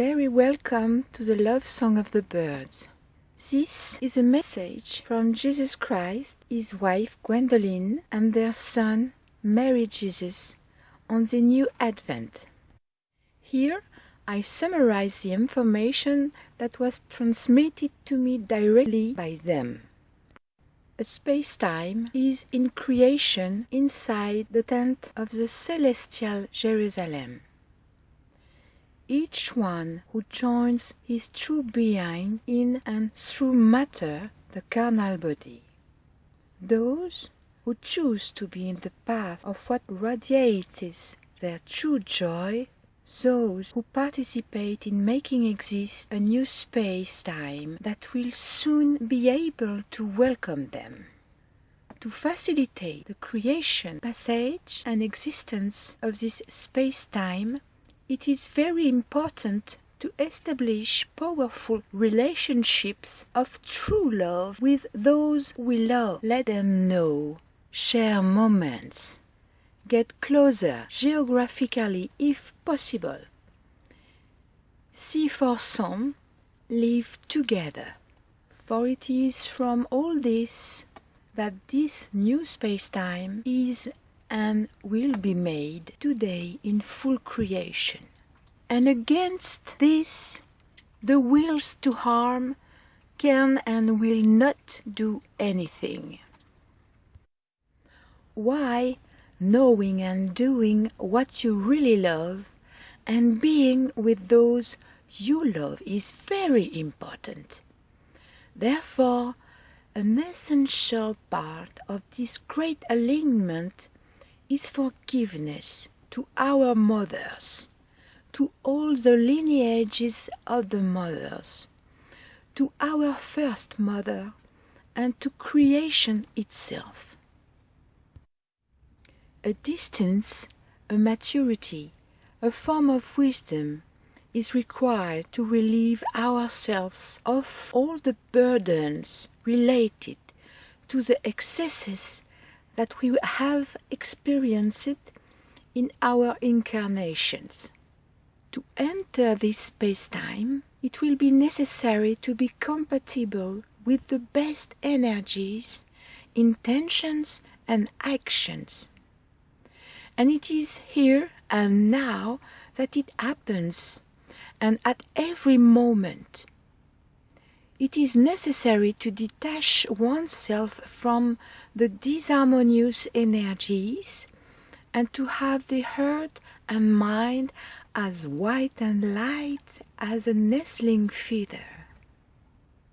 very welcome to the love song of the birds. This is a message from Jesus Christ, his wife Gwendoline, and their son Mary Jesus on the new Advent. Here I summarize the information that was transmitted to me directly by them. A space-time is in creation inside the tent of the celestial Jerusalem. Each one who joins his true being in and through matter, the carnal body. Those who choose to be in the path of what radiates their true joy, those who participate in making exist a new space-time that will soon be able to welcome them. To facilitate the creation, passage and existence of this space-time, it is very important to establish powerful relationships of true love with those we love. Let them know, share moments, get closer geographically if possible. See for some, live together. For it is from all this that this new space-time is and will be made today in full creation. And against this, the wills to harm can and will not do anything. Why, knowing and doing what you really love, and being with those you love is very important. Therefore, an essential part of this great alignment is forgiveness to our mothers, to all the lineages of the mothers, to our first mother, and to creation itself. A distance, a maturity, a form of wisdom is required to relieve ourselves of all the burdens related to the excesses that we have experienced in our incarnations. To enter this space-time, it will be necessary to be compatible with the best energies, intentions and actions. And it is here and now that it happens, and at every moment. It is necessary to detach oneself from the disharmonious energies, and to have the heart and mind as white and light as a nestling feather.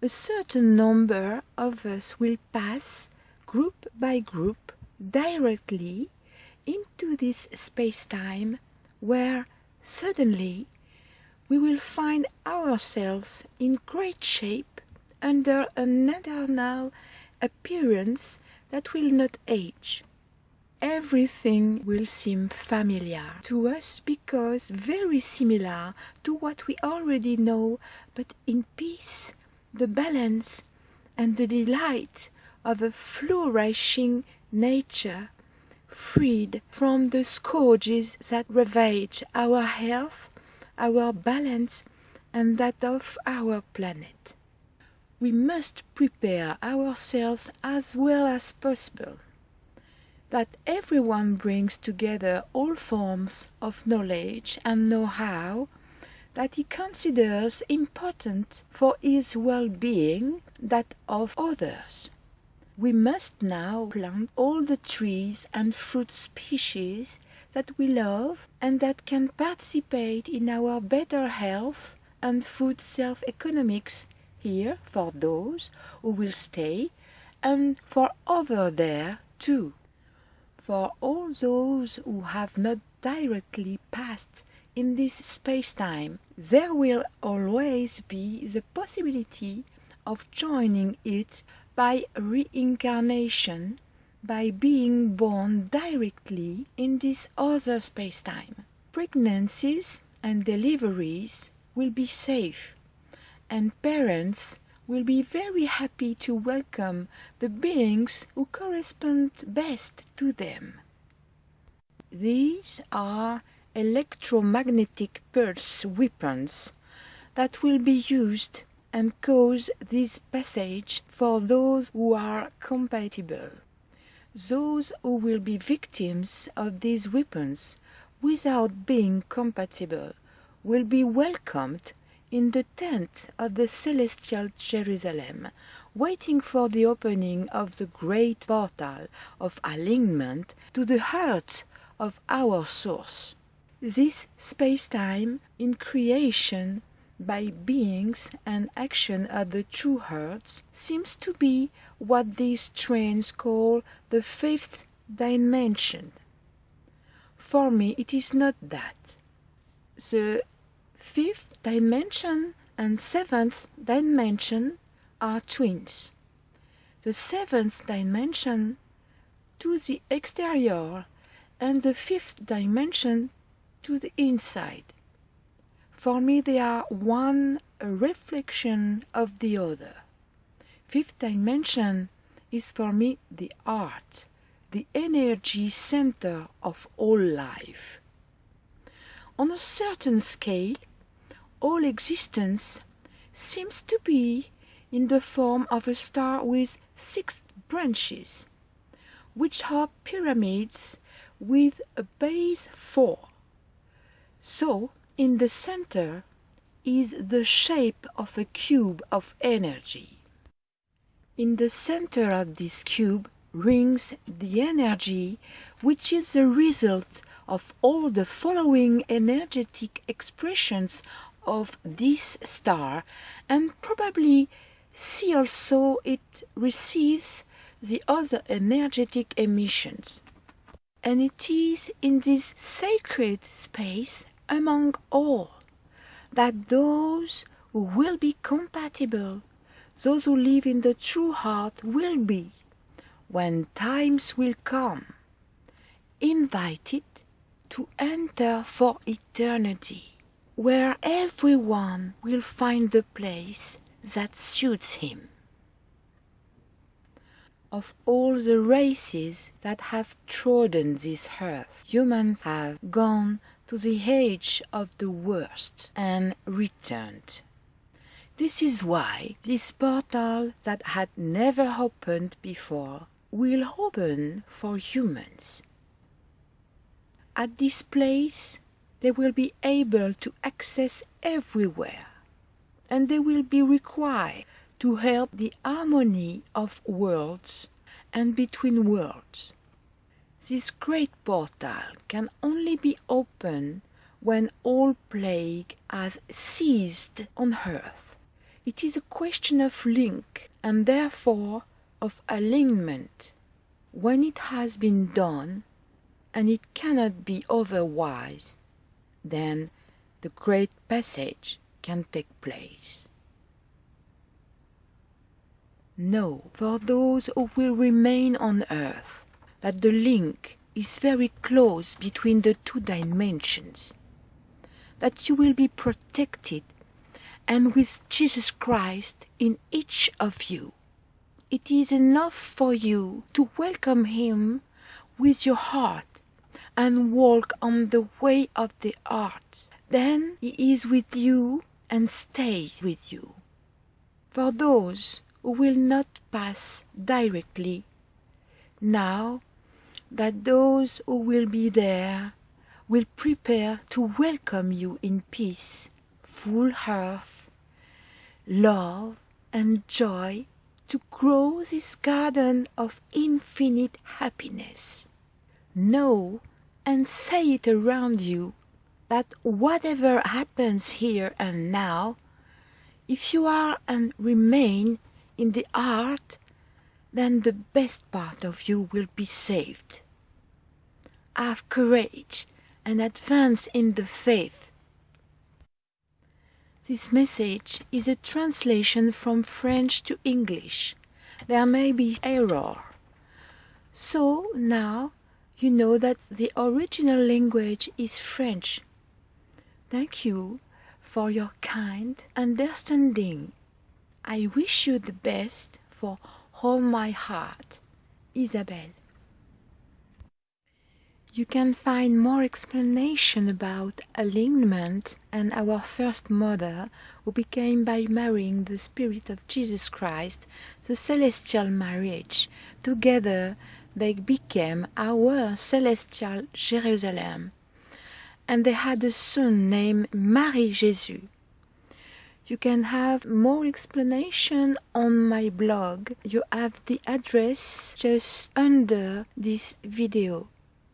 A certain number of us will pass, group by group, directly into this space-time, where suddenly we will find ourselves in great shape under an eternal appearance that will not age. Everything will seem familiar to us because very similar to what we already know, but in peace, the balance and the delight of a flourishing nature, freed from the scourges that ravage our health, our balance, and that of our planet. We must prepare ourselves as well as possible. That everyone brings together all forms of knowledge and know-how that he considers important for his well-being, that of others. We must now plant all the trees and fruit species that we love and that can participate in our better health and food self-economics here for those who will stay and for others there too. For all those who have not directly passed in this space-time, there will always be the possibility of joining it by reincarnation, by being born directly in this other space-time. Pregnancies and deliveries will be safe, and parents will be very happy to welcome the beings who correspond best to them. These are electromagnetic pulse weapons that will be used and cause this passage for those who are compatible. Those who will be victims of these weapons without being compatible will be welcomed in the tent of the celestial Jerusalem, waiting for the opening of the great portal of alignment to the heart of our source. This space-time in creation by beings and action of the true hearts seems to be what these trains call the fifth dimension. For me it is not that. The fifth dimension and seventh dimension are twins. The seventh dimension to the exterior and the fifth dimension to the inside. For me they are one a reflection of the other. Fifth dimension is for me the art, the energy center of all life. On a certain scale, all existence seems to be in the form of a star with six branches, which are pyramids with a base four. So in the center is the shape of a cube of energy. In the center of this cube rings the energy which is the result of all the following energetic expressions of this star and probably see also it receives the other energetic emissions. And it is in this sacred space among all that those who will be compatible, those who live in the true heart will be, when times will come, invited to enter for eternity, where everyone will find the place that suits him. Of all the races that have trodden this earth, humans have gone to the age of the worst and returned. This is why this portal that had never opened before will open for humans. At this place they will be able to access everywhere, and they will be required to help the harmony of worlds and between worlds. This great portal can only be opened when all plague has ceased on earth. It is a question of link, and therefore of alignment. When it has been done, and it cannot be otherwise, then the great passage can take place. Know, for those who will remain on earth, that the link is very close between the two dimensions, that you will be protected, and with Jesus Christ in each of you. It is enough for you to welcome Him with your heart and walk on the way of the heart. Then He is with you and stays with you. For those who will not pass directly, now that those who will be there will prepare to welcome you in peace, full health, love, and joy to grow this garden of infinite happiness. Know and say it around you that whatever happens here and now, if you are and remain in the heart then the best part of you will be saved. Have courage and advance in the faith. This message is a translation from French to English. There may be error. So now you know that the original language is French. Thank you for your kind understanding. I wish you the best for all my heart, Isabelle. You can find more explanation about alignment and our first mother who became by marrying the Spirit of Jesus Christ the celestial marriage. Together they became our celestial Jerusalem. And they had a son named Marie Jesus. You can have more explanation on my blog. You have the address just under this video.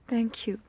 Thank you.